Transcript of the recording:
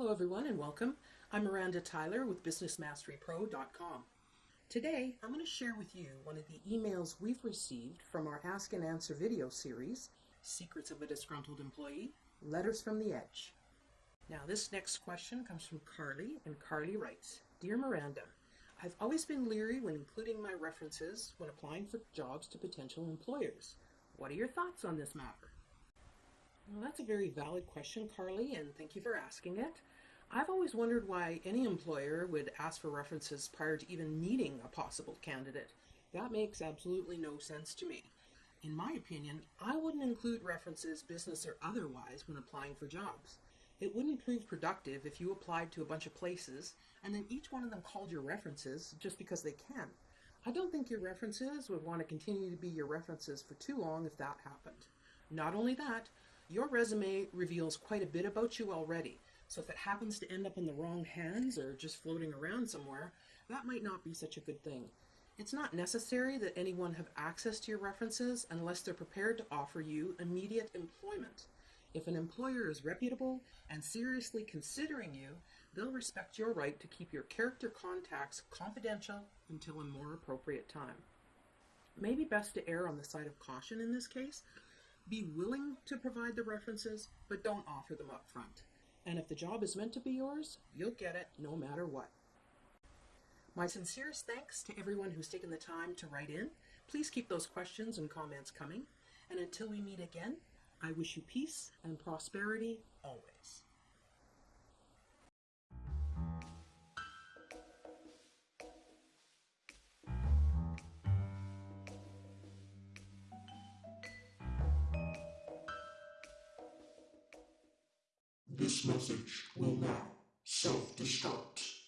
Hello everyone and welcome. I'm Miranda Tyler with BusinessMasteryPro.com. Today I'm going to share with you one of the emails we've received from our Ask and Answer video series, Secrets of a Disgruntled Employee, Letters from the Edge. Now this next question comes from Carly and Carly writes, Dear Miranda, I've always been leery when including my references when applying for jobs to potential employers. What are your thoughts on this matter? Well, that's a very valid question, Carly, and thank you for asking it. I've always wondered why any employer would ask for references prior to even meeting a possible candidate. That makes absolutely no sense to me. In my opinion, I wouldn't include references, business or otherwise, when applying for jobs. It wouldn't prove productive if you applied to a bunch of places and then each one of them called your references just because they can. I don't think your references would want to continue to be your references for too long if that happened. Not only that, your resume reveals quite a bit about you already, so if it happens to end up in the wrong hands or just floating around somewhere, that might not be such a good thing. It's not necessary that anyone have access to your references unless they're prepared to offer you immediate employment. If an employer is reputable and seriously considering you, they'll respect your right to keep your character contacts confidential until a more appropriate time. Maybe best to err on the side of caution in this case, be willing to provide the references, but don't offer them up front. And if the job is meant to be yours, you'll get it no matter what. My sincerest thanks to everyone who's taken the time to write in. Please keep those questions and comments coming. And until we meet again, I wish you peace and prosperity always. This message will now self-destruct.